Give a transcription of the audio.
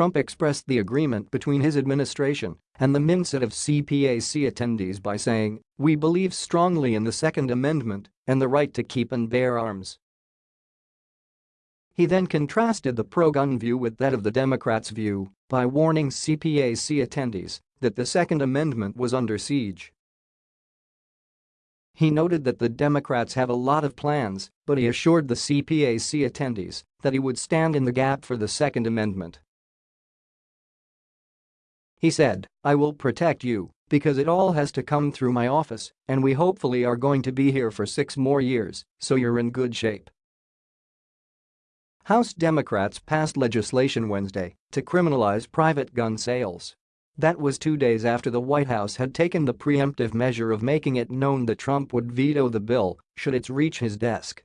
Trump expressed the agreement between his administration and the mindset of CPAC attendees by saying, "We believe strongly in the Second Amendment and the right to keep and bear arms." He then contrasted the pro-gun view with that of the Democrats' view by warning CPAC attendees that the Second Amendment was under siege. He noted that the Democrats have a lot of plans, but he assured the CPAC attendees that he would stand in the gap for the Second Amendment. He said, I will protect you because it all has to come through my office and we hopefully are going to be here for six more years, so you're in good shape. House Democrats passed legislation Wednesday to criminalize private gun sales. That was two days after the White House had taken the preemptive measure of making it known that Trump would veto the bill should it reach his desk.